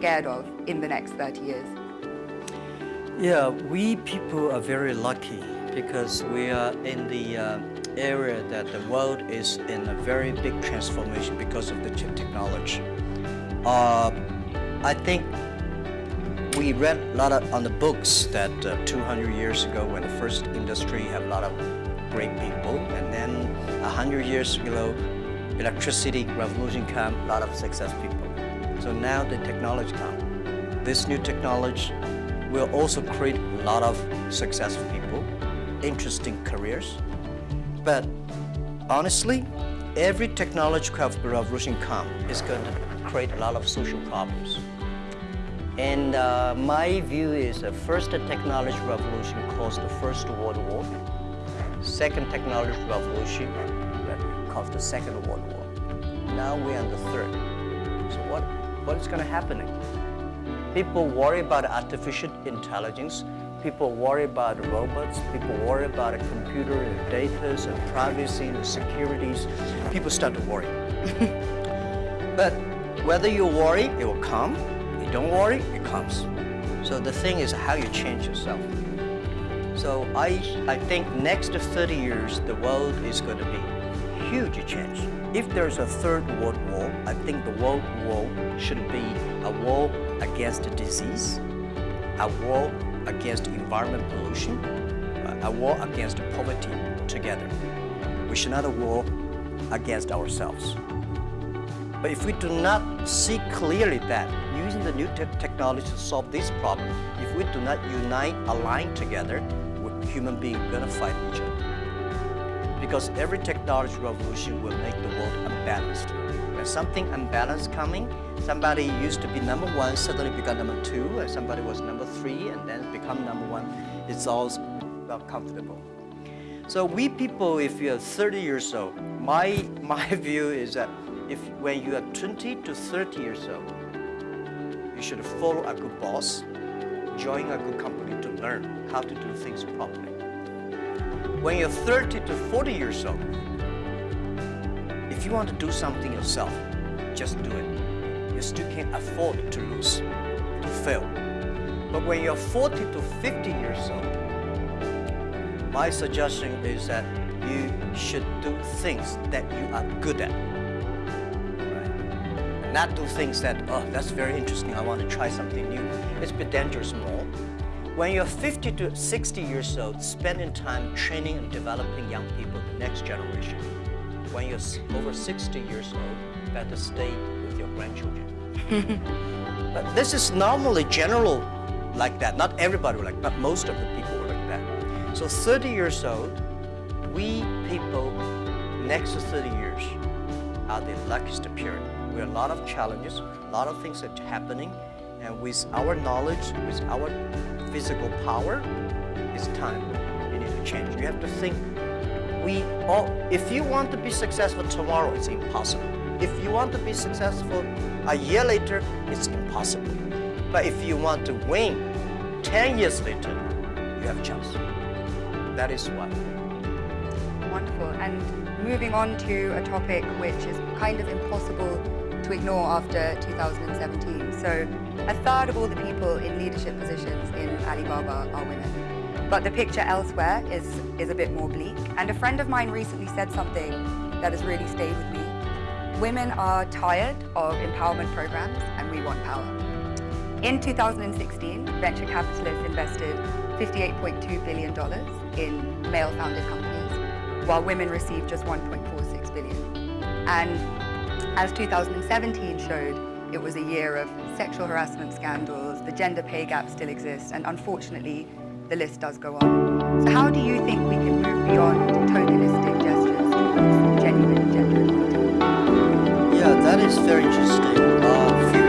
scared of in the next 30 years? Yeah, we people are very lucky because we are in the uh, area that the world is in a very big transformation because of the chip technology. Uh, I think we read a lot of, on the books that uh, 200 years ago when the first industry had a lot of great people and then 100 years ago electricity revolution came, a lot of success people. So now the technology comes. This new technology will also create a lot of successful people, interesting careers. But honestly, every technological revolution come is going to create a lot of social problems. And uh, my view is the first technology revolution caused the First World War. Second technology revolution caused the Second World War. Now we're on the third. So what, what is going to happen? People worry about artificial intelligence. People worry about robots. People worry about a computer and data and privacy and securities. People start to worry. but whether you worry, it will come. You don't worry, it comes. So the thing is how you change yourself. So I, I think next 30 years, the world is going to be huge change. If there's a third world I think the world war should be a war against disease, a war against environment pollution, uh, a war against poverty together. We should not a war against ourselves. But if we do not see clearly that using the new te technology to solve this problem, if we do not unite, align together, human beings to fight each other because every technology revolution will make the world unbalanced. When something unbalanced coming, somebody used to be number one, suddenly become number two, and somebody was number three, and then become number one. It's all well comfortable. So we people, if you're 30 years old, my, my view is that if when you are 20 to 30 years old, you should follow a good boss, join a good company to learn how to do things properly. When you're 30 to 40 years old, you want to do something yourself, just do it. You still can't afford to lose, to fail. But when you're 40 to 50 years old, my suggestion is that you should do things that you are good at. Right? Not do things that, oh, that's very interesting, I want to try something new. It's a bit dangerous more. When you're 50 to 60 years old, spending time training and developing young people, the next generation. When you're over 60 years old, better stay with your grandchildren. but this is normally general like that. Not everybody like but most of the people are like that. So 30 years old, we people, next to 30 years, are the luckiest period. We have a lot of challenges, a lot of things are happening, and with our knowledge, with our physical power, it's time. You need to change. You have to think, we all, if you want to be successful tomorrow, it's impossible. If you want to be successful a year later, it's impossible. But if you want to win 10 years later, you have a chance. That is why. Wonderful. And moving on to a topic which is kind of impossible to ignore after 2017. So a third of all the people in leadership positions in Alibaba are women. But the picture elsewhere is, is a bit more bleak. And a friend of mine recently said something that has really stayed with me. Women are tired of empowerment programs and we want power. In 2016, venture capitalists invested $58.2 billion in male-founded companies, while women received just 1.46 billion. And as 2017 showed, it was a year of sexual harassment scandals, the gender pay gap still exists, and unfortunately, the list does go on. So how do you think we can move beyond tokenistic gestures towards genuine gender equality? Yeah, that is very interesting. Uh,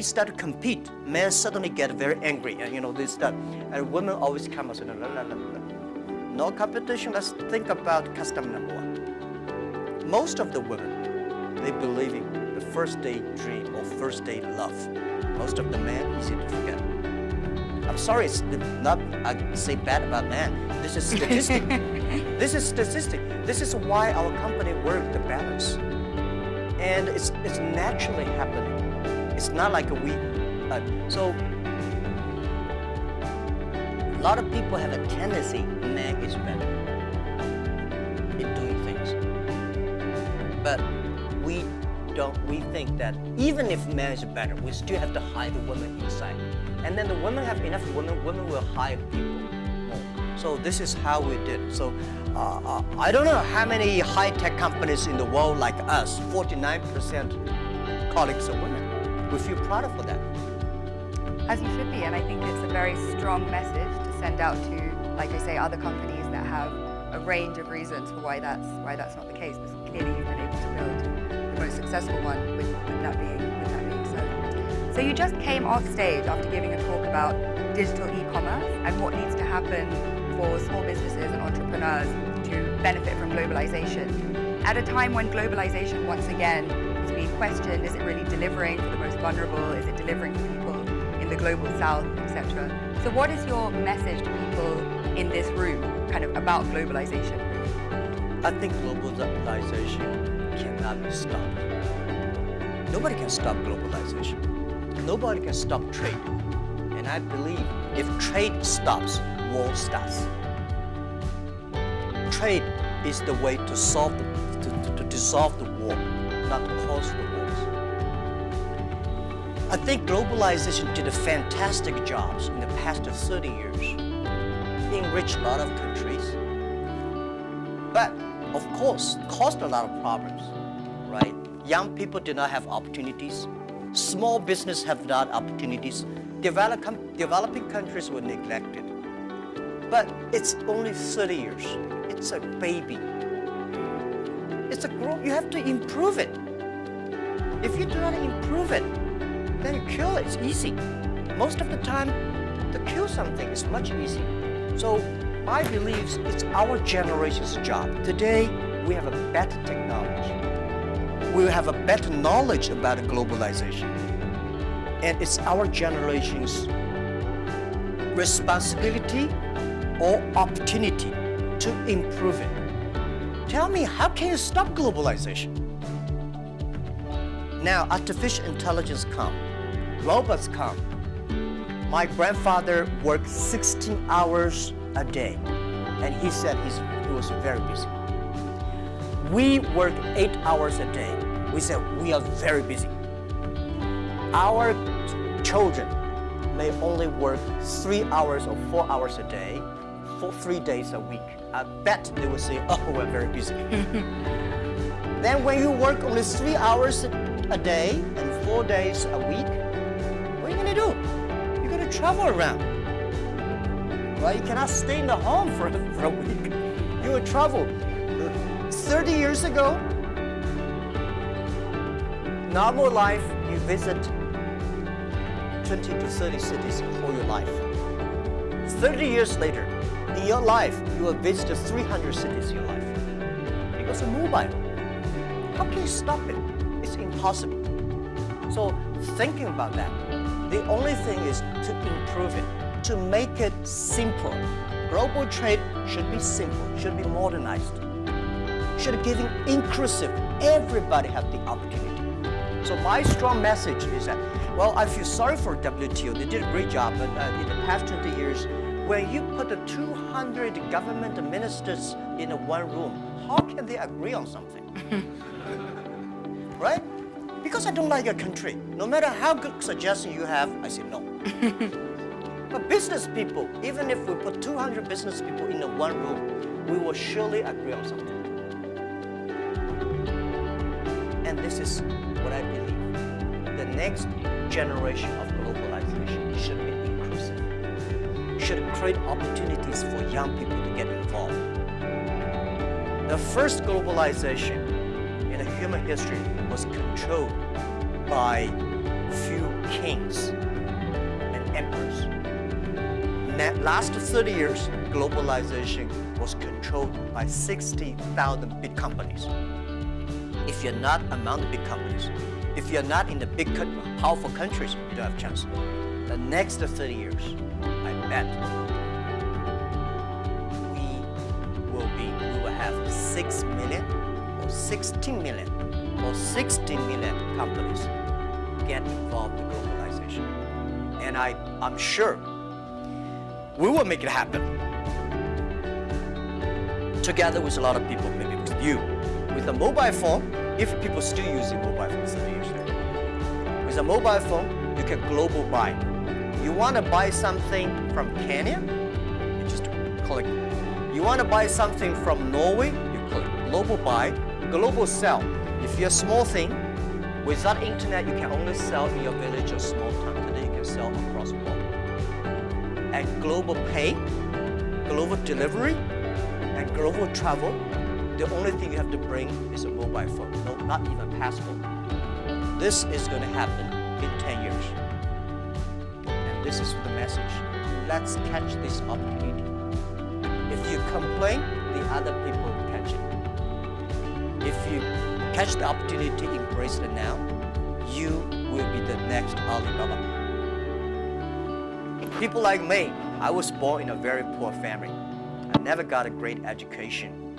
we start to compete, men suddenly get very angry, and you know this stuff, and women always come and say, no, no, no, no, no. No competition. Let's think about custom number one. Most of the women, they believe in the first date dream or first date love. Most of the men easy to forget. I'm sorry, it's not I say bad about men. This is statistic. this is statistic. This is why our company work the balance, and it's it's naturally happening. It's not like a we. Uh, so a lot of people have a tendency man is better in doing things, but we don't. We think that even if man is better, we still have to hide the woman inside, and then the women have enough women. Women will hire people more. So this is how we did. So uh, uh, I don't know how many high-tech companies in the world like us. 49% colleagues are women we feel proud of for that. As you should be, and I think it's a very strong message to send out to, like I say, other companies that have a range of reasons for why that's why that's not the case. Because clearly you've been able to build the most successful one with, with that being with that being so. So you just came off stage after giving a talk about digital e-commerce and what needs to happen for small businesses and entrepreneurs to benefit from globalization. At a time when globalization once again questioned. Is it really delivering for the most vulnerable? Is it delivering for people in the global south, etc.? So what is your message to people in this room kind of about globalization? I think globalization cannot be stopped. Nobody can stop globalization. Nobody can stop trade. And I believe if trade stops, war starts. Trade is the way to solve the, to, to, to dissolve the war not cause the wars. I think globalization did a fantastic job in the past 30 years, enriched a lot of countries, but of course caused a lot of problems, right? Young people did not have opportunities, small business have not opportunities, Develop, developing countries were neglected. But it's only 30 years. It's a baby. It's a growth. You have to improve it. If you do not improve it, then kill. It's easy. Most of the time, to kill something is much easier. So I believe it's our generation's job. Today, we have a better technology. We have a better knowledge about globalization. And it's our generation's responsibility or opportunity to improve it. Tell me, how can you stop globalization? Now, artificial intelligence come, robots come. My grandfather worked 16 hours a day, and he said he's, he was very busy. We work eight hours a day. We said we are very busy. Our children may only work three hours or four hours a day for three days a week. I bet they will say, oh, we're very busy. then when you work only three hours a day and four days a week, travel around. Right? You cannot stay in the home for, for a week. You will travel. 30 years ago, normal life, you visit 20 to 30 cities all your life. 30 years later, in your life, you will visit 300 cities in your life. Because of mobile. How can you stop it? It's impossible. So thinking about that, the only thing is to improve it, to make it simple. Global trade should be simple, should be modernized, should be giving inclusive. Everybody have the opportunity. So my strong message is that, well, I feel sorry for WTO. They did a great job, but uh, in the past 20 years, when you put the 200 government ministers in one room, how can they agree on something? right? Because I don't like a country. No matter how good suggestion you have, I say no. but business people, even if we put 200 business people in a one room, we will surely agree on something. And this is what I believe. The next generation of globalization should be inclusive, should create opportunities for young people to get involved. The first globalization human history was controlled by few kings and emperors. last 30 years, globalization was controlled by 60,000 big companies. If you're not among the big companies, if you're not in the big, powerful countries, you don't have a chance. The next 30 years, I bet we will be, we will have 6 million 16 million or 60 million companies get involved in globalization. And I, I'm sure we will make it happen. Together with a lot of people, maybe with you. With a mobile phone, if people still using mobile phones 30 years later. With a mobile phone, you can global buy. You want to buy something from Kenya, you just click. You want to buy something from Norway, you click global buy, global sell. If you're a small thing, without internet, you can only sell in your village or small town. Today, you can sell across the world. And global pay, global delivery, and global travel, the only thing you have to bring is a mobile phone, no, not even passport. This is going to happen in 10 years. And this is the message. Let's catch this opportunity. If you complain, the other people. If you catch the opportunity, to embrace it now, you will be the next Alibaba. People like me, I was born in a very poor family. I never got a great education.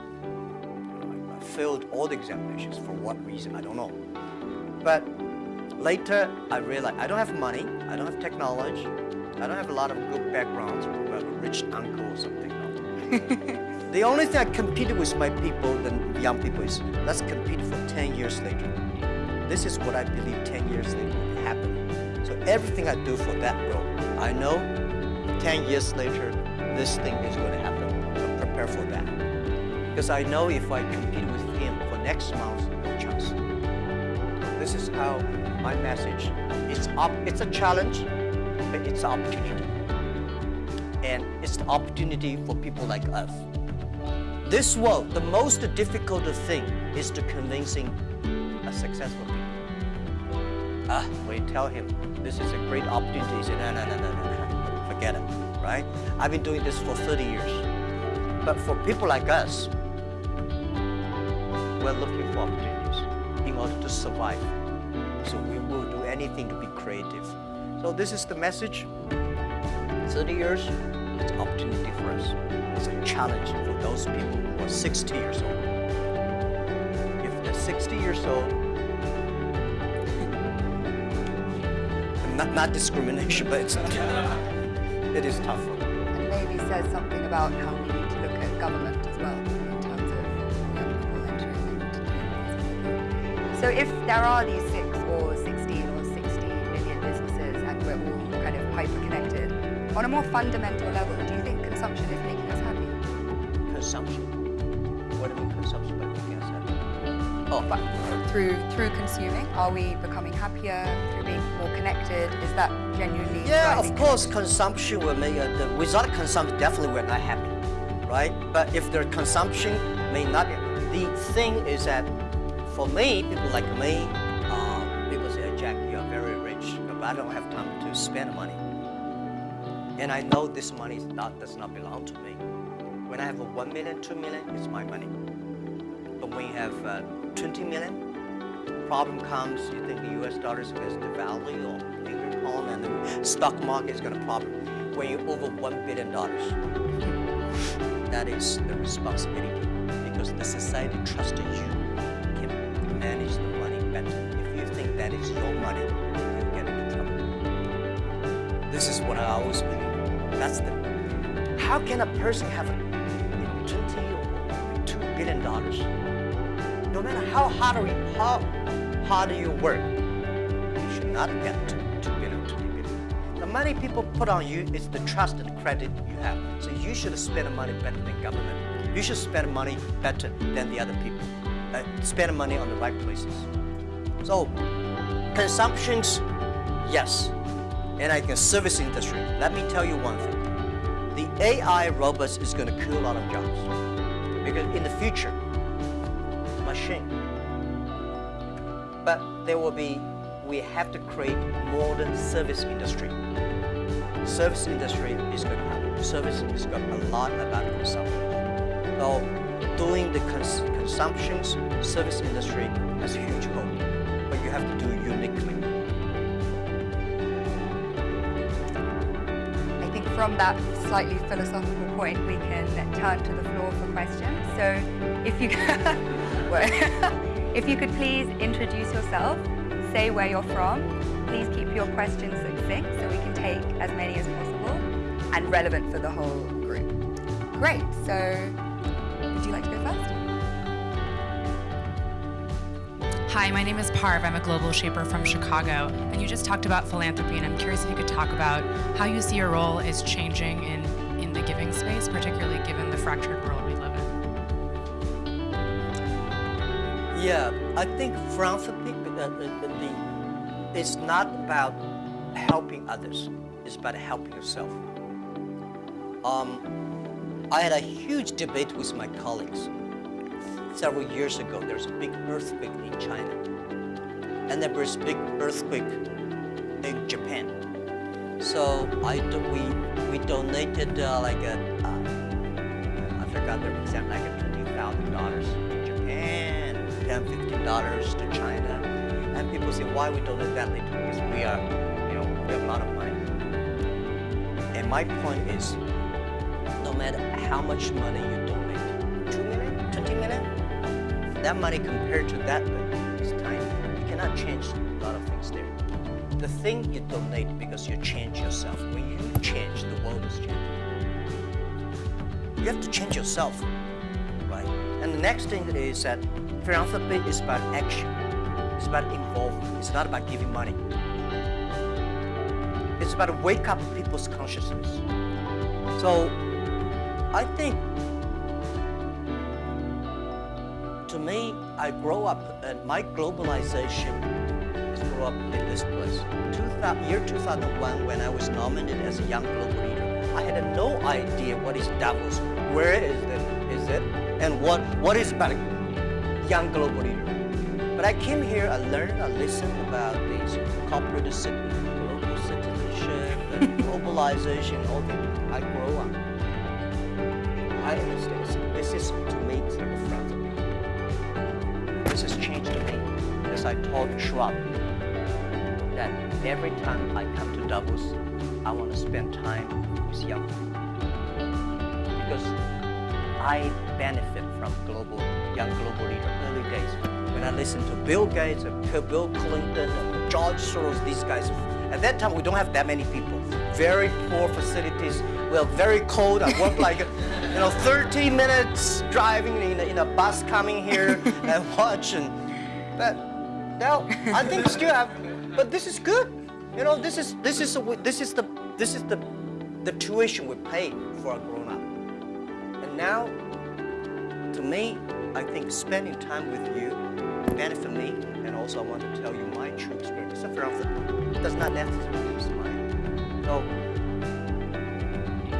I failed all the examinations for what reason, I don't know. But later, I realized I don't have money, I don't have technology, I don't have a lot of good backgrounds, a rich uncle or something. The only thing I competed with my people, the young people, is let's compete for 10 years later. This is what I believe 10 years later will happen. So everything I do for that goal, I know 10 years later, this thing is going to happen. So prepare for that. Because I know if I compete with him for next month, no chance. This is how my message, it's, up, it's a challenge, but it's an opportunity. And it's the opportunity for people like us. This world, the most difficult thing is to convincing a successful people. Ah, you tell him this is a great opportunity, he said, no, no, no, no, no, no, forget it, right? I've been doing this for 30 years. But for people like us, we're looking for opportunities in order to survive. So we will do anything to be creative. So this is the message. 30 years, it's opportunity for us. It's a challenge for those people who are 60 years old. If they're 60 years old, not, not discrimination, but it's, it is tough for them. And maybe says something about how we need to look at government as well in terms of young people entering into. So if there are these on a more fundamental level, do you think consumption is making us happy? Consumption. What do you mean consumption by making us happy? Oh, But through through consuming, are we becoming happier through being more connected? Is that genuinely Yeah, of course, consumption will make the, without consumption, definitely we're not happy, right? But if the consumption may not, the thing is that for me, people like me, uh, people say, Jack, you're very rich, but I don't have time to spend money. And I know this money not, does not belong to me. When I have a 1 million, 2 million, it's my money. But when you have uh, 20 million, problem comes, you think the US dollar is going to devalue or England pound and the stock market is going to problem. When you're over $1 billion, that is the responsibility because the society trusts you can manage the money better. If you think that is your money, This is what I always believe. That's the, how can a person have you know, 20 or 2 billion dollars? No matter how hard you, how hard you work, you should not get to 2 billion, 20 billion. The money people put on you is the trust and credit you have. So you should spend money better than government. You should spend money better than the other people. Uh, spend money on the right places. So consumptions, yes. And I think service industry. Let me tell you one thing. The AI robots is going to kill a lot of jobs. Because in the future, machine. But there will be we have to create modern service industry. Service industry is going to have service is got a lot about consumption. So doing the cons consumptions service industry has huge hope, from that slightly philosophical point, we can turn to the floor for questions. So if you, if you could please introduce yourself, say where you're from, please keep your questions succinct so we can take as many as possible and relevant for the whole group. Great, so would you like to go first? Hi, my name is Parv. I'm a global shaper from Chicago. And you just talked about philanthropy, and I'm curious if you could talk about how you see your role is changing in, in the giving space, particularly given the fractured world we live in. Yeah, I think philanthropy uh, uh, it's not about helping others, it's about helping yourself. Um, I had a huge debate with my colleagues several years ago, there was a big earthquake in China. And there was a big earthquake in Japan. So I we, we donated uh, like a, uh, I forgot the exact, like a $20,000 to Japan, $10, $15 to China. And people say, why we donate that little? Because we are, you know, we have a lot of money. And my point is, no matter how much money you donate, that money compared to that that is tiny. You cannot change a lot of things there. The thing you donate because you change yourself. When you change, the world is changing. You have to change yourself, right? And the next thing is that philanthropy is about action. It's about involvement. It's not about giving money. It's about wake up people's consciousness. So I think to me, I grow up, and my globalization is grow up in this place. 2000, year 2001, when I was nominated as a young global leader, I had no idea what is Davos, where is it, is it, and what, what is about young global leader. But I came here, I learned, I listened about these corporate global citizenship, and globalization, all the, I grow up. I understand. This is, As I told Schwab, that every time I come to Davos, I want to spend time with young people. Because I benefit from global, young global leader early days. When I listen to Bill Gates, and Bill Clinton, and George Soros, these guys, at that time we don't have that many people. Very poor facilities. Well, very cold. I work like you know, 30 minutes driving in a, in a bus coming here and watching. But now I think still have, but this is good. You know, this is this is a, this is the this is the the tuition we pay for a grown up. And now, to me, I think spending time with you benefit me, and also I want to tell you my true experience. It's a does not necessarily use money. So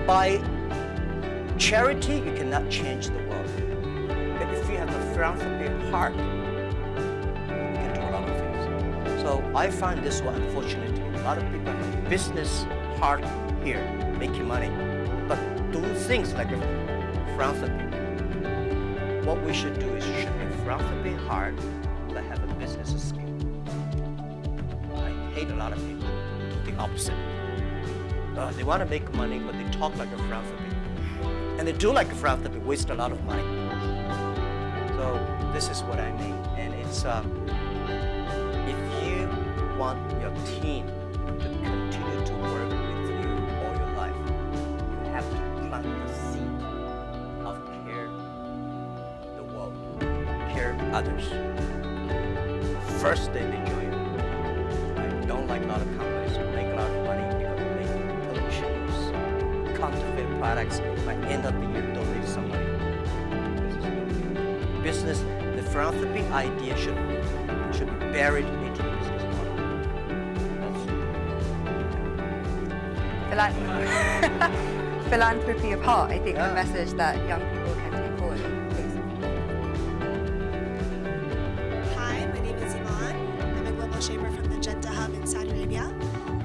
by charity, you cannot change the world. But if you have a philanthropy heart, So I find this one, unfortunate. a lot of people have business heart here, making money, but do things like a philanthropy. What we should do is should be philanthropy heart, but have a business skill. I hate a lot of people the opposite. Uh, they want to make money, but they talk like a philanthropy. And they do like a philanthropy, waste a lot of money. So this is what I mean. And it's, you want your team to continue to work with you all your life, you have to plant the seed of care the world, care others. First they join you. I don't like a lot of companies who make a lot of money because they make pollutions, counterfeit products, by end of the year donate some money. Business, the philanthropy idea should, should be buried Philan Philanthropy apart, I think Yeah. the message that young people can take forward. Please. Hi, my name is Iman. I'm a global shaper from the Jeddah Hub in Saudi Arabia.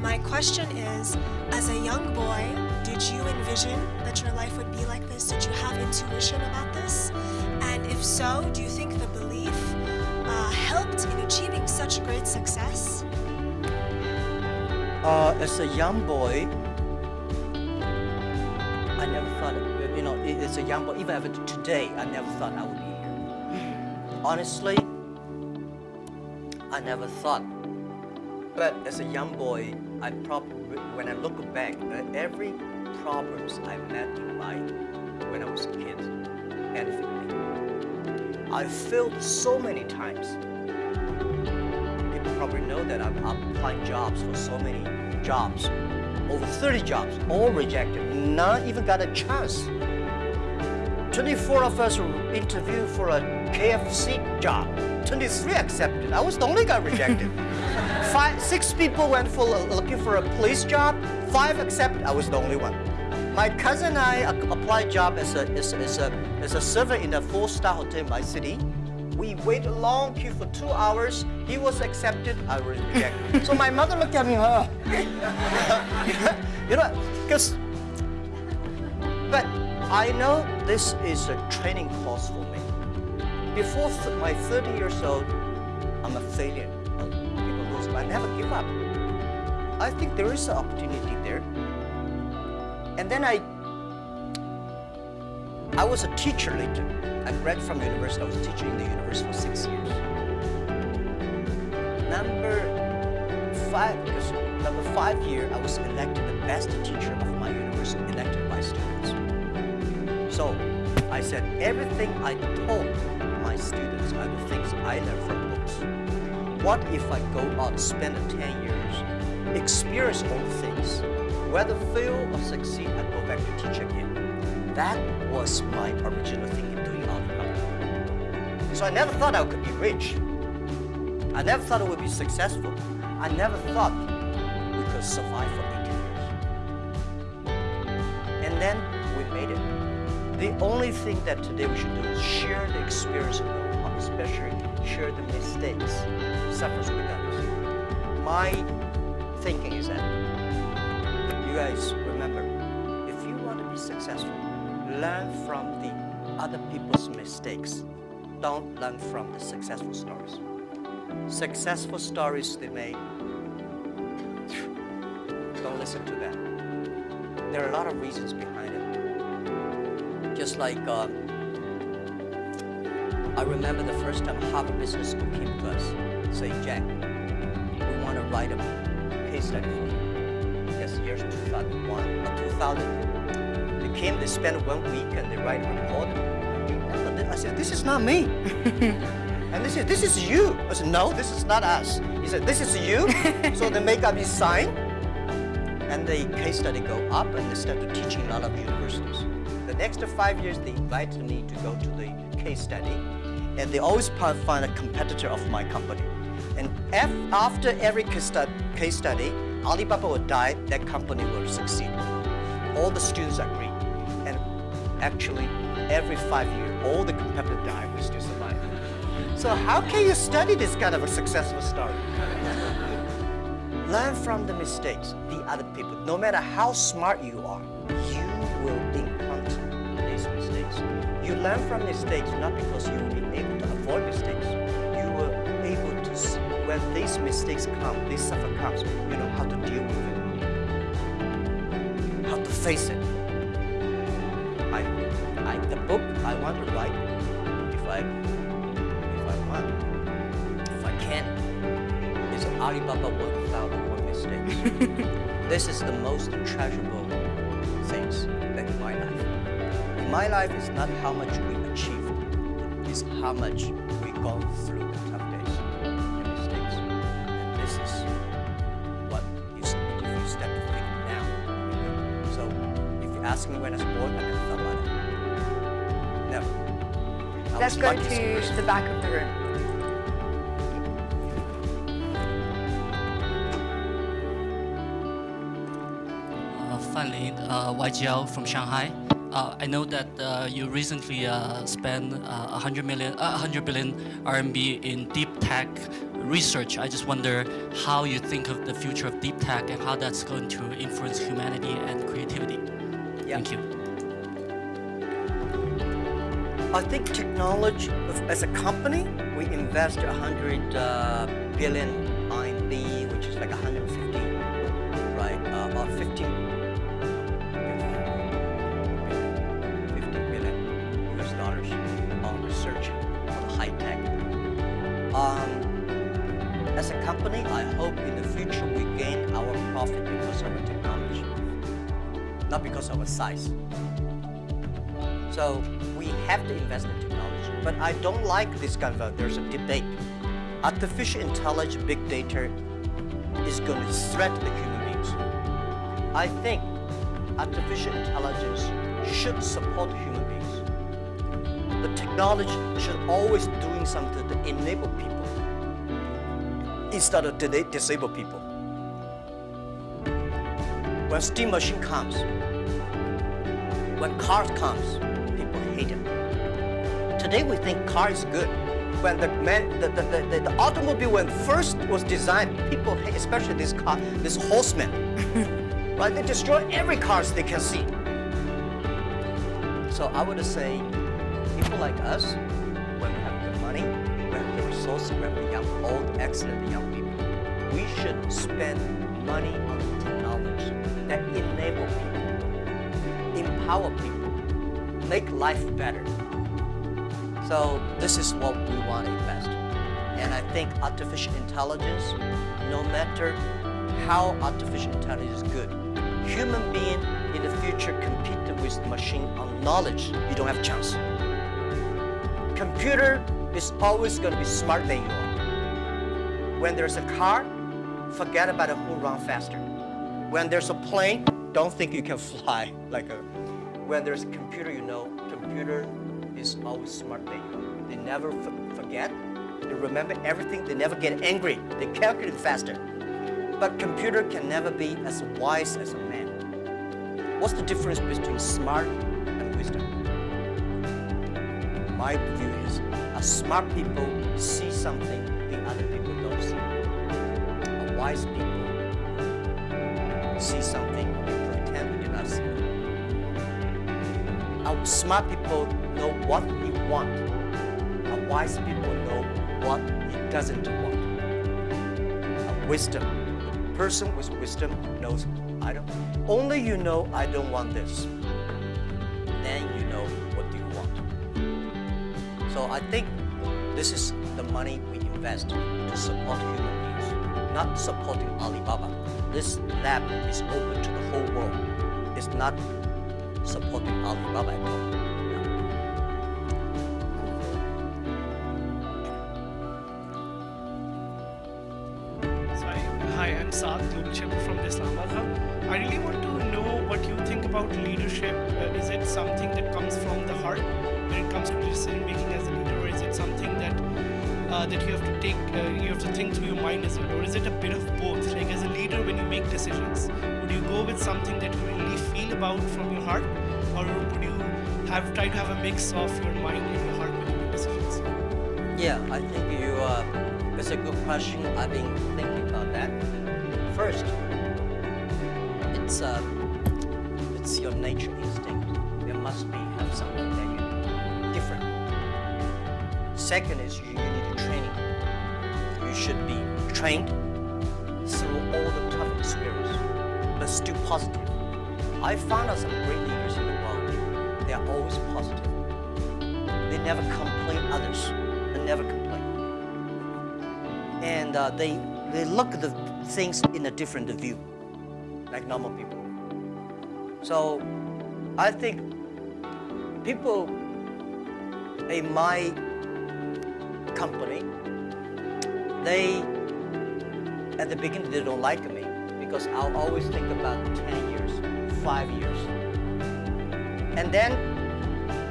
My question is As a young boy, did you envision that your life would be like this? Did you have intuition about this? And if so, do you think the belief uh, helped in achieving such great success? Uh, as a young boy, young boy, even after today, I never thought I would be here. Honestly, I never thought. But as a young boy, I probably, when I look back, uh, every problems I met in life when I was a kid me. I failed so many times. People probably know that I've applied jobs for so many jobs, over 30 jobs, all rejected, not even got a chance. 24 of us were interviewed for a KFC job. 23 accepted. I was the only guy rejected. Five, six people went for looking for a police job. Five accepted. I was the only one. My cousin and I uh, applied job as a, as, as a, as a server in a four-star hotel in my city. We waited a long queue for two hours. He was accepted, I was rejected. so my mother looked at me, huh? you know, because, but I know this is a training course for me. Before my 30 years old, I'm a failure. People lose, but I never give up. I think there is an opportunity there. And then I, I was a teacher later. I graduated from university. I was teaching in the university for six years. Number five, number five year, I was elected the best teacher of my university, elected by students. So I said everything I taught my students are the things I learned from books. What if I go out, spend 10 years, experience all things, whether fail or succeed, I go back to teach again. That was my original thing in doing Alibaba. So I never thought I could be rich. I never thought I would be successful. I never thought we could survive for 18 years. And then we made it. The only thing that today we should do is share the experience especially share the mistakes, suffers with others. My thinking is that you guys remember, if you want to be successful, learn from the other people's mistakes. Don't learn from the successful stories. Successful stories they make, don't listen to them. There are a lot of reasons behind. Just like um, I remember the first time Harvard Business School came to us, saying, Jack, we want to write a case study for you. Yes, years 2001 or 2000. They came, they spent one week and they write a report. I said, this is not me. and they said, this is you. I said, no, this is not us. He said, this is you. so they make up his sign. And the case study go up and they started teaching a lot of universities. Next five years, they invited me to go to the case study. And they always find a competitor of my company. And after every case study, Alibaba will die, that company will succeed. All the students agree. And actually, every five years, all the competitors die, we still survive. So how can you study this kind of a successful story? Learn from the mistakes, the other people. No matter how smart you are, learn from mistakes not because you will be able to avoid mistakes. You be able to see when these mistakes come, this suffer comes, you know how to deal with it. How to face it. I, I, the book I want to write, if I, if I want, if I can, is Alibaba 1001 Mistakes. this is the most treasurable things my life is not how much we achieved, it's how much we go through the tough days and mistakes. And this is what you if you step to think now. So if you ask me when I was born, I never thought about it. Never. I Let's go to person. the back of the room. finally, uh, YGL uh, from Shanghai. Uh, I know that uh, you recently uh, spent uh, 100 million, uh, 100 billion RMB in deep tech research. I just wonder how you think of the future of deep tech and how that's going to influence humanity and creativity. Yeah. Thank you. I think technology, as a company, we invest 100 uh, billion size. So we have to invest in technology. But I don't like this kind of, there's a debate. Artificial intelligence, big data is going to threaten the human beings. I think artificial intelligence should support human beings. The technology should always doing something to enable people instead of to disable people. When steam machine comes, when cars comes, people hate it. Today we think car is good. When the man, the, the, the, the automobile when first was designed, people hate, especially this car, this horseman. right? They destroy every cars they can see. So I would say, people like us, when we have the money, we have the resources, we have the young, old, excellent young people, we should spend money on technology that enable people, empower people, make life better. So this is what we want to invest. And I think artificial intelligence, no matter how artificial intelligence is good, human being in the future compete with machine on knowledge, you don't have a chance. Computer is always going to be smarter than you are. When there's a car, forget about who run faster. When there's a plane, don't think you can fly like a. When there's a computer, you know, computer is always smart. you. They never forget. They remember everything. They never get angry. They calculate faster. But computer can never be as wise as a man. What's the difference between smart and wisdom? My view is, a smart people see something the other people don't see. A wise people see something A smart people know what he want. A wise people know what he doesn't want. A wisdom, a person with wisdom knows I don't. Only you know I don't want this. Then you know what do you want. So I think this is the money we invest to support human beings, not supporting Alibaba. This lab is open to the whole world. It's not supporting Alibaba at all. Hi, I'm Saad, Shaper from the Islamabad. I really want to know what you think about leadership. Uh, is it something that comes from the heart when it comes to decision making as a leader, or is it something that uh, that you have to take, uh, you have to think through your mind as well, or is it a bit of both? Like as a leader, when you make decisions, would you go with something that you really feel about from your heart, have try to have a mix of your mind and your heart when you make decisions? Yeah, I think you. Uh, it's a good question. I've been thinking about that. First, it's uh, it's your nature instinct. There must be have something that you different. Second is you, you need training. You should be trained through all the tough experience, but still positive. I found out some great always positive. They never complain others. They never complain and uh, they they look at the things in a different view, like normal people. So I think people in my company, they at the beginning they don't like me because I'll always think about 10 years, five years. And then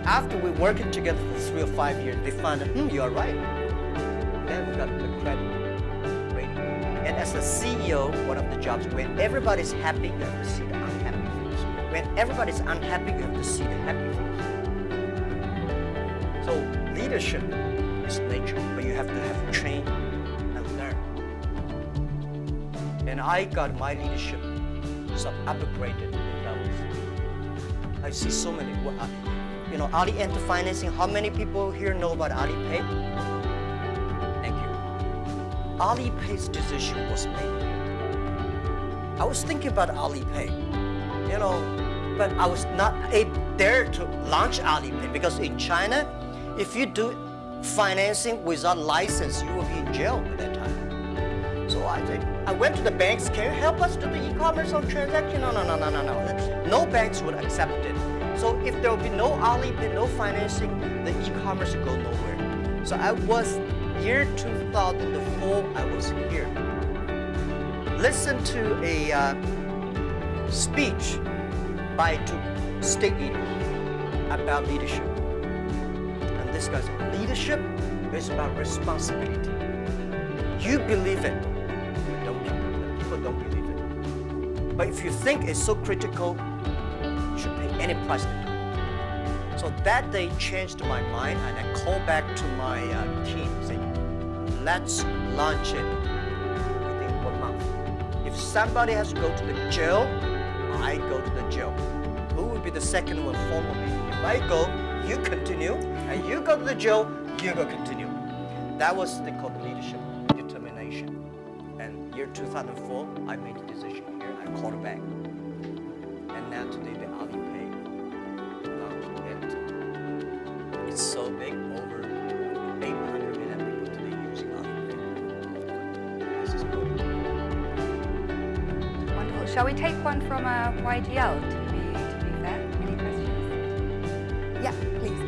after we working together for three or five years, they find, hmm, you are right. Then we got the credit rating. And as a CEO, one of the jobs when everybody's happy, you have to see the unhappy things. when everybody's unhappy, you have to see the happy things. So leadership is nature, but you have to have train and learn. And I got my leadership some upgraded in Davos. I see so many. You know, Ali Enter Financing. How many people here know about Alipay? Thank you. Alipay's decision was made. I was thinking about Alipay, you know, but I was not able there to launch Alipay because in China, if you do financing without license, you will be in jail at that time. So I said, I went to the banks, can you help us do the e-commerce on transaction? No, no, no, no, no, no. No banks would accept. So if there will be no Alipay, no financing, the e-commerce will go nowhere. So I was, year 2004, I was here. Listen to a uh, speech by two state leaders about leadership. And this guy said, leadership is about responsibility. You believe it, don't people, don't believe it. But if you think it's so critical, should pay any price to do. So that day changed my mind and I called back to my uh, team saying, let's launch it within one month. If somebody has to go to the jail, I go to the jail. Who will be the second one follow me? If I go, you continue, and you go to the jail, you go continue. That was they the leadership determination. And year 2004, I made the decision here. I called back. And today the Alipay launched it. It's so big, over 800 million people today using Alipay. This is good. Wonderful. Shall we take one from uh, YGL to be, to be fair? Any questions? Yeah, please.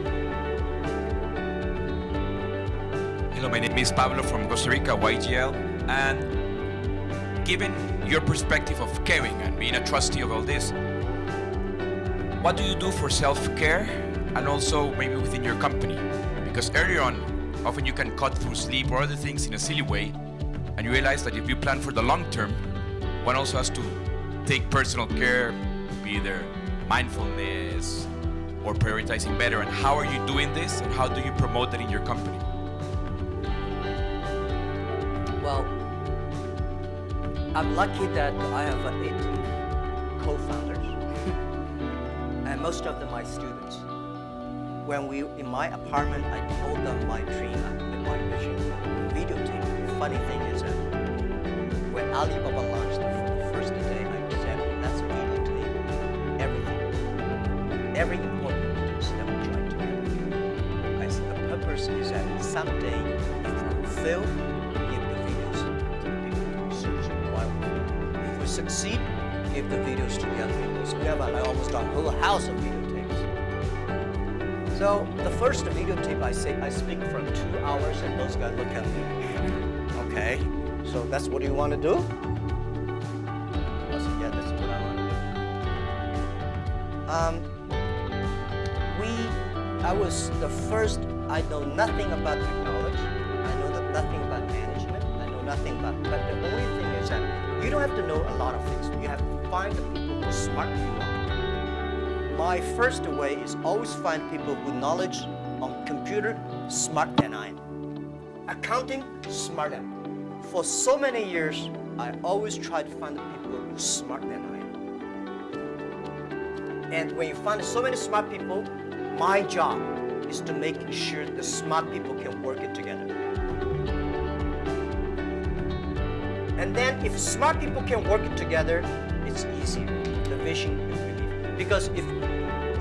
Hello, my name is Pablo from Costa Rica, YGL, and given your perspective of caring and being a trustee of all this, what do you do for self-care and also maybe within your company? Because earlier on, often you can cut through sleep or other things in a silly way, and you realize that if you plan for the long term, one also has to take personal care, be either mindfulness or prioritizing better. And how are you doing this, and how do you promote that in your company? Well, I'm lucky that I have uh, most of them are students. When we in my apartment, I told them my dream and my vision, videotape. The funny thing is that when Alibaba launched the first day, I said, let's videotape everything, every important that we together. I said, the purpose is that someday, if we fail, the other people. So we have a whole house of videotapes. So the first videotape, I say, I speak for two hours, and those guys look at me. Okay, so that's what you want to do? I said, yeah, that's what I want to do. Um, we, I was the first, I know nothing about technology. I know that nothing about management. I know nothing about, but the only thing is that you don't have to know a lot of things. You have to find the people are smart. My first way is always find people with knowledge on computer smart than I am. Accounting, smart than. For so many years, I always try to find people smart than I am. And when you find so many smart people, my job is to make sure the smart people can work it together. And then if smart people can work it together, it's easier. Vision is belief. Because if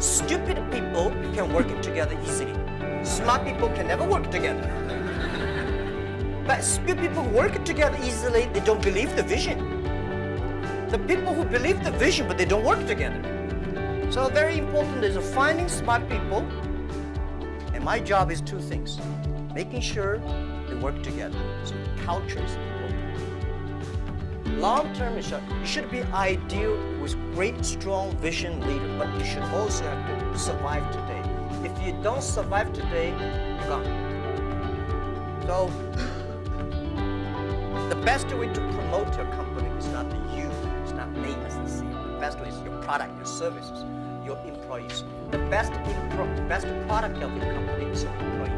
stupid people can work together easily, smart people can never work together. But stupid people work together easily, they don't believe the vision. The people who believe the vision, but they don't work together. So very important is finding smart people. And my job is two things. Making sure they work together. So culture is important. Long term is uh, you should be ideal with great strong vision leader, but you should also have to survive today. If you don't survive today, you're gone. So the best way to promote your company is not you, it's not me as the CEO. The best way is your product, your services, your employees. The best, best product of your company is your employee.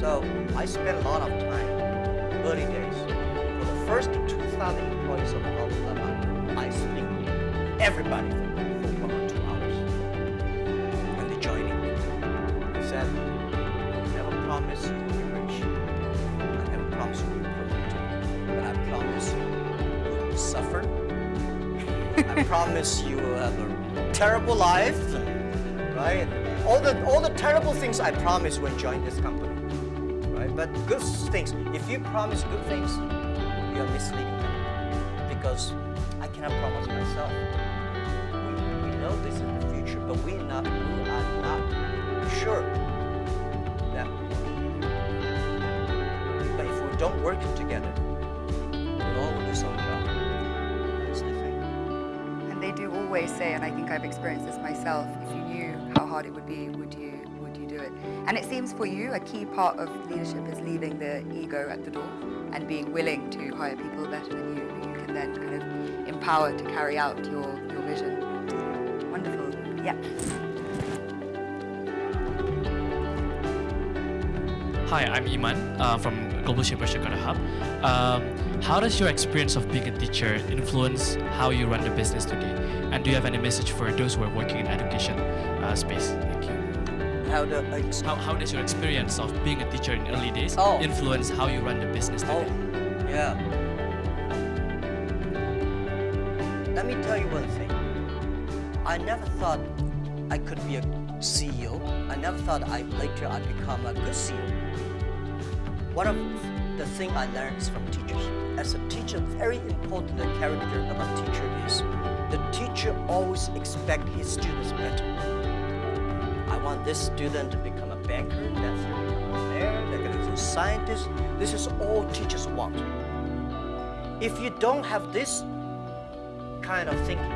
So I spent a lot of time, early days. First 2,000 employees of Alibaba, I speak with everybody for one or two hours. When they join in, I said, I never promise you will be rich. I never promise you will be perfect. But I promise you you will suffer. I promise you will have a terrible life, right? All the all the terrible things I promise when join this company, right? But good things. If you promise good things, misleading them because I cannot promise myself. We, we know this is the future, but we not we are not sure that. But if we don't work together, we'll all lose our job. That's the thing. And they do always say, and I think I've experienced this myself, if you knew how hard it would be, would you would you do it? And it seems for you a key part of leadership is leaving the ego at the door and being willing to hire people better than you who you can then kind of empower to carry out your, your vision. Wonderful. Yeah. Hi, I'm Iman uh, from Global Shaper Jakarta Hub. Um, how does your experience of being a teacher influence how you run the business today? And do you have any message for those who are working in education uh, space? How the ex- How, how does your experience of being a teacher in early days Oh. influence how you run the business today? Oh, yeah. Let me tell you one thing. I never thought I could be a CEO. I never thought I later I'd become a good CEO. One of the thing I learned is from teachers. As a teacher, very important character of a teacher is the teacher always expect his students better. I want this student to become a banker, that's going to become a mayor, they're going to a scientist. This is all teachers want. If you don't have this kind of thinking,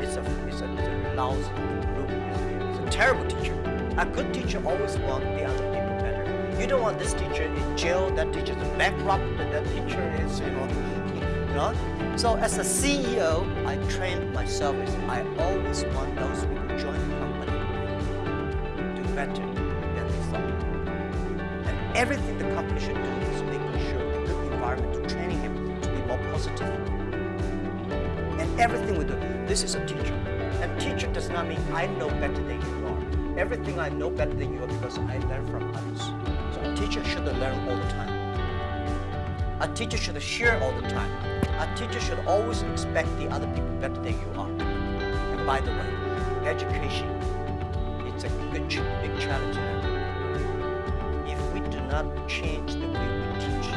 it's a, it's a, it's a lousy group. It's, a terrible teacher. A good teacher always want the other people better. You don't want this teacher in jail, that teacher's bankrupt, that teacher is, you know, you know. So as a CEO, I trained myself is I always want those people everything the company should do is making sure a good environment to training him to be more positive. And everything we do, this is a teacher. And teacher does not mean I know better than you are. Everything I know better than you are because I learn from others. So a teacher should learn all the time. A teacher should share all the time. A teacher should always expect the other people better than you are. And by the way, education, it's a good, big challenge not change the way we teach,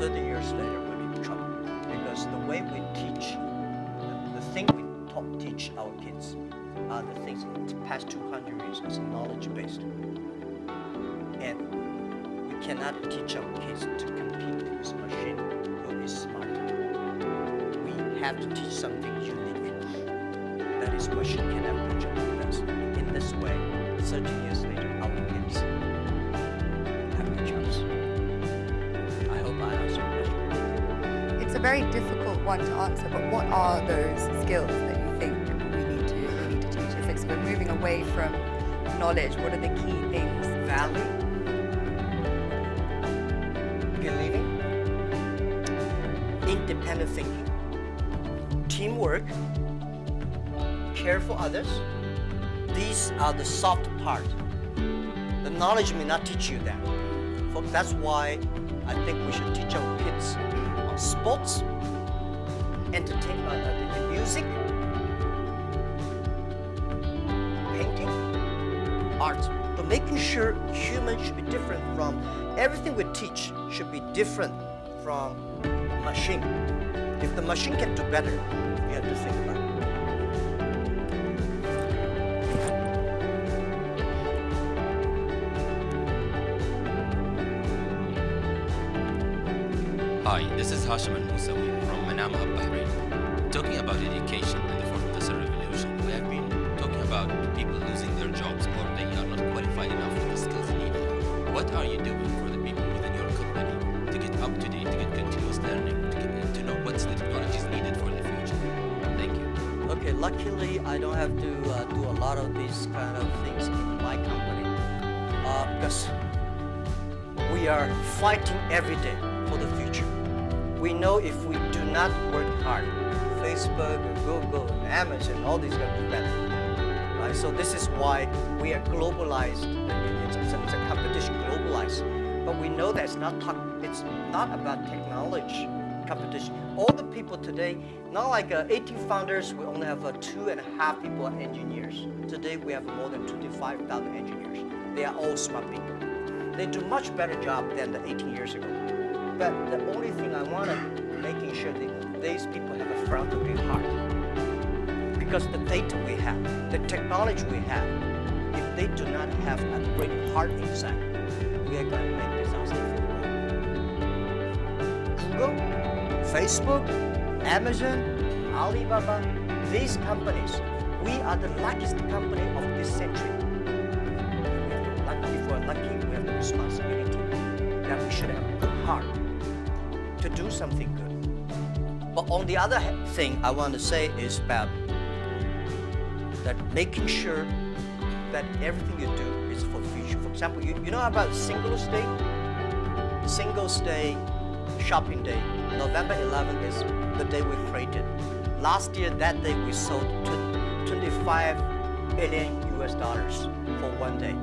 30 years later we'll be in trouble. Because the way we teach, the, the thing we taught, teach our kids are the things in the past 200 years is knowledge based. And we cannot teach our kids to compete with machine who is smarter. We have to teach something unique. That is machine can never catch up with us. In this way, 30 years later, very difficult one to answer, but what are those skills that you think we need to we need to teach? It's we're moving away from knowledge, what are the key things? Value, believing, independent thinking, teamwork, care for others. These are the soft part. The knowledge may not teach you that. That's why I think we should teach our kids sports, entertainment, uh, music, painting, art. But making sure humans should be different from everything we teach should be different from machine. If the machine can do better, we have to think about it. This is Hashim Al Musawi from Manama Bahrain. Talking about education and the fourth industrial revolution, we have been talking about people losing their jobs or they are not qualified enough for the skills needed. What are you doing for the people within your company to get up to date, to get continuous learning, to, get, to know what's the technologies needed for the future? Thank you. Okay, luckily I don't have to uh, do a lot of these kind of things in my company uh, because we are fighting every day for the future. We know if we do not work hard, Facebook, Google, Amazon, all these going to be better. Right? So this is why we are globalized. It's, it's, a, it's a competition globalized. But we know that it's not, it's not about technology competition. All the people today, not like uh, 18 founders, we only have uh, two and a half people are engineers. Today we have more than 25,000 engineers. They are all smart people. They do much better job than the 18 years ago. But the only thing I want to making sure that these people have a philanthropy heart. Because the data we have, the technology we have, if they do not have a great heart inside, we are going to make world. Google Facebook, Amazon, Alibaba, these companies, we are the luckiest company of this century. Something good. But on the other thing I want to say is about that making sure that everything you do is for the future. For example, you, you know about Singles Day? Singles Day, shopping day. November 11th is the day we created. Last year, that day, we sold 25 billion US dollars for one day.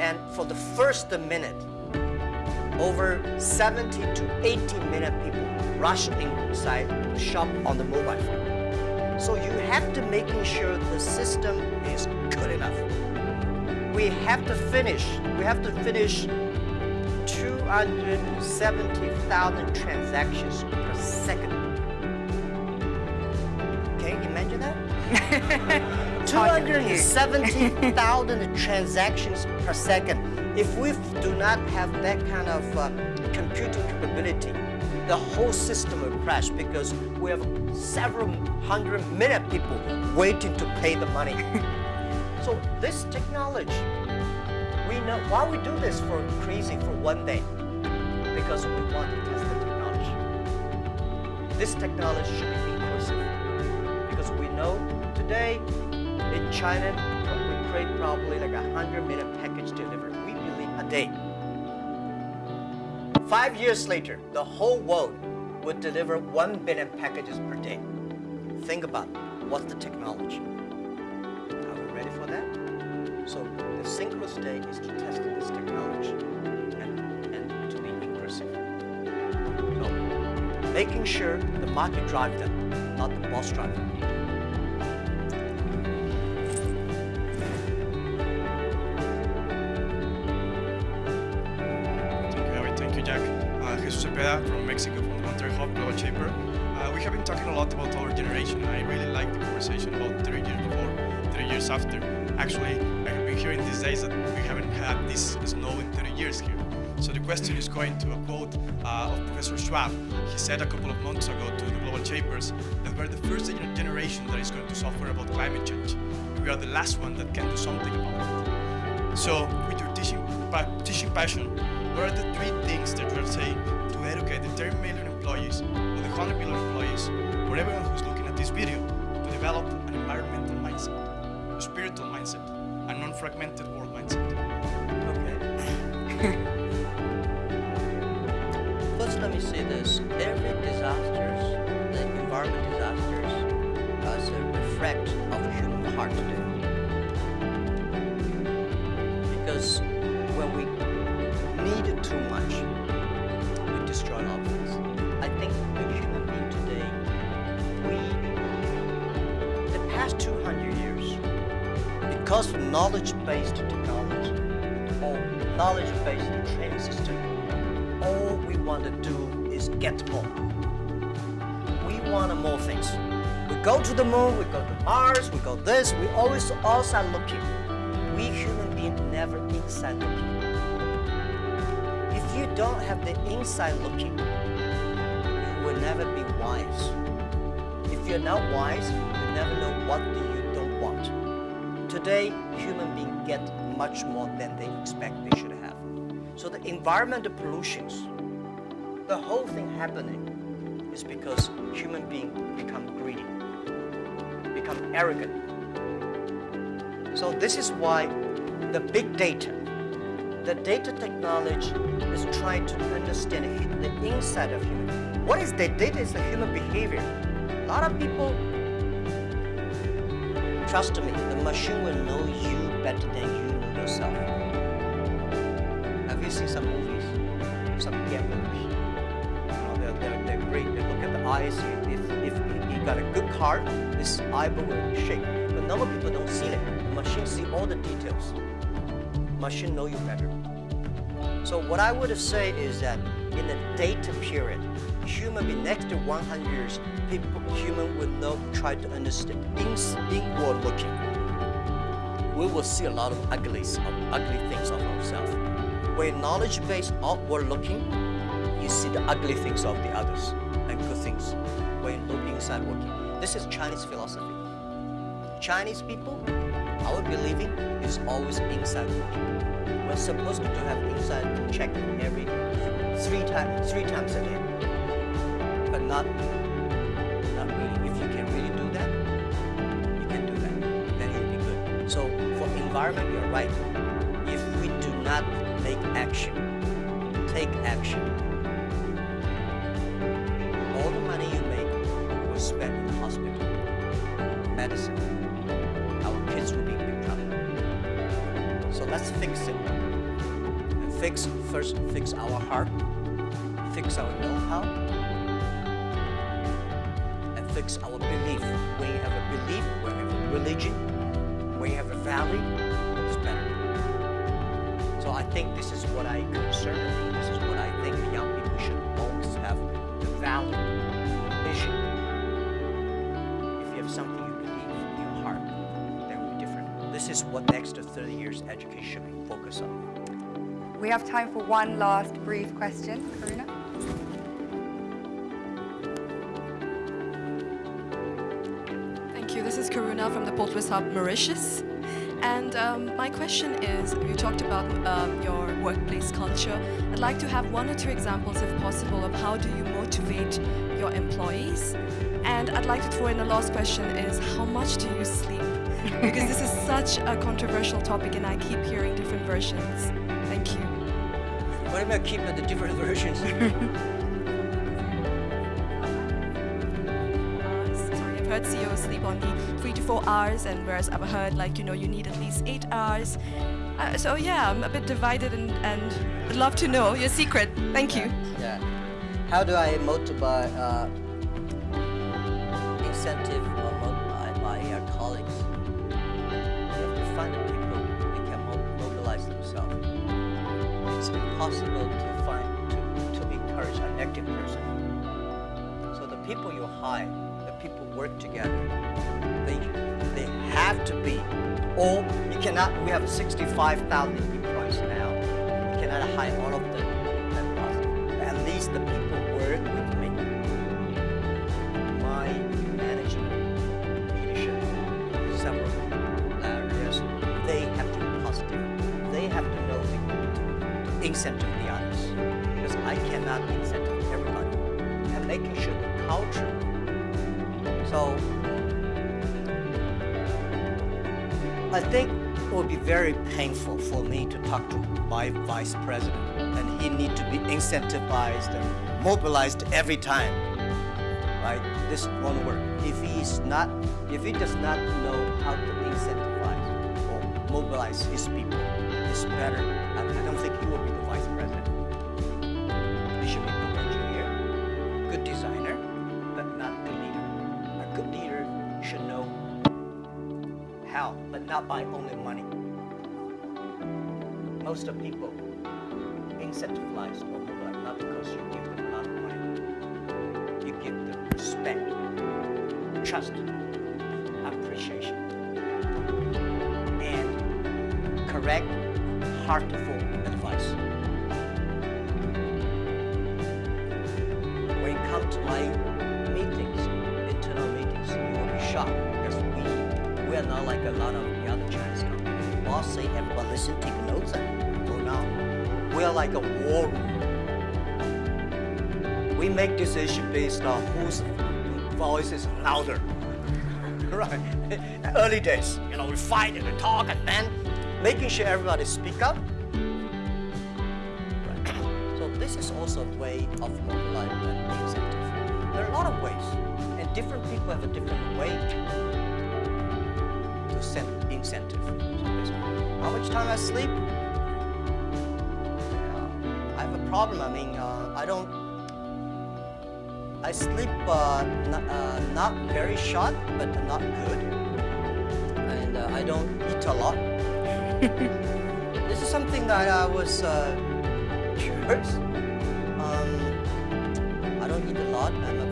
And for the first minute, over 70 to 80 million people rush inside the shop on the mobile phone. So you have to making sure the system is good enough. We have to finish, we have to finish 270,000 transactions per second. Can you imagine that? 270,000 transactions per second. If we do not have that kind of uh, computing capability, the whole system will crash because we have several hundred million people waiting to pay the money. so this technology we know why we do this for crazy for one day because we want to test the technology. This technology should be inclusive because we know today in China we create probably like a hundred million Five years later, the whole world would deliver one billion packages per day. Think about what's the technology. Are we ready for that? So the Singles Day is to test this technology and, and to be inclusive. So making sure the market drives them, not the boss drive them. Cepeda from Mexico, from Monterrey Hub Global Shaper. Uh, we have been talking a lot about our generation, I really like the conversation about three years before, three years after. Actually, I have been hearing these days that we haven't had this snow in 30 years here. So the question is going to a quote uh, of Professor Schwab. He said a couple of months ago to the Global Shapers that we're the first generation that is going to suffer about climate change. We are the last one that can do something about it. So, with your teaching, teaching passion, what are the three things that you are saying to educate the 10 million employees or the 100 million employees or everyone who's looking at this video to develop an environmental mindset, a spiritual mindset, a non-fragmented world mindset? Okay. First, let me say this. Every disasters, the environment disasters, is a reflect of human heart today. Because when we need too much, past 200 years, because of knowledge-based technology or knowledge-based training system, all we want to do is get more. We want more things. We go to the moon, we go to Mars, we go this, we always outside looking. We human beings never inside looking. If you don't have the inside looking, you will never be wise. If you're not wise, you do you don't want. Today, human beings get much more than they expect they should have. So the environmental pollutions, the whole thing happening is because human beings become greedy. Become arrogant. So this is why the big data, the data technology is trying to understand the inside of human. What is the data? Is the human behavior. A lot of people, trust me, the machine will know you better than you know yourself. Have you seen some movies? Some gamblers. You know, they're, they're, they're great. They look at the eyes. If, if he got a good card, his eyeball will shake. But normal people don't see it. The machine see all the details. Machine know you better. So what I would say is that in the data period, human being next to 100 years, people, human will not try to understand, in, inward looking. We will see a lot of uglies, of ugly things of ourselves. When knowledge-based outward looking, you see the ugly things of the others and good things. When look inside working. This is Chinese philosophy. Chinese people, our believing is always inside working. We're supposed to have inside check every three times three times a day. Not not really. If you can really do that, you can do that. Then you'll be good. So for environment, you're right. If we do not make action, take action, all the money you make will spend in the hospital, medicine. Our kids will be in big trouble. So let's fix it. And fix first fix our heart, fix our know-how, fix our belief. When you have a belief, when you have a religion, when you have a value, it's better. So I think this is what I concern. This is what I think the young people should always have the value, the vision. If you have something you believe in your heart, then it will be different. This is what next 30 years education should be focused on. We have time for one last brief question. Karuna? This from the Port Louis Hub, Mauritius. And um, my question is, you talked about um, your workplace culture. I'd like to have one or two examples, if possible, of how do you motivate your employees? And I'd like to throw in the last question is, how much do you sleep? because this is such a controversial topic and I keep hearing different versions. Thank you. What about keeping the different versions? heard CEOs sleep only three to four hours, and whereas I've heard like you know you need at least eight hours. Uh, so yeah, I'm a bit divided, and and would love to know your secret. Thank you. Yeah. How do I motivate uh, incentive cannot. We have 65,000 employees now. We cannot hire all of them at. Least the people work with me. My management, leadership, several areas, they have to be positive. They have to know the incentive the others. Because I cannot incentive everybody. And making sure the culture. So I think would be very painful for me to talk to my vice president and he need to be incentivized and mobilized every time. Right? This won't work. If he is not, if he does not know how to incentivize or mobilize his people, it's better. I, I don't think he will be not by only money. Most of people incentivize or mobilize not because you give them a lot of money. You give them respect, trust, appreciation, and correct, heartful like a war room. We make decision based on whose voice is louder. right? Early days, you know, we fight and we talk and then making sure everybody speak up. Right. So this is also a way of mobilizing and incentive. There are a lot of ways, and different people have a different way to send incentive. So how much time I sleep? Problem. I mean, uh, I don't I sleep uh, not, uh, not very short, but not good. And uh, I don't eat a lot. this is something that I was uh, curious. Um, I don't eat a lot. I'm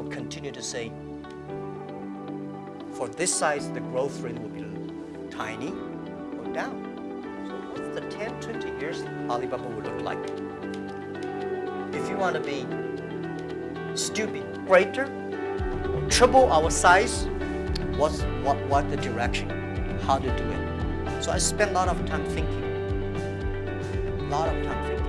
people continue to say, for this size, the growth rate will be tiny or down. So what's the 10, 20 years Alibaba will look like? If you want to be stupid, greater, triple our size, what's what what the direction? How to do it? So I spend a lot of time thinking. A lot of time thinking.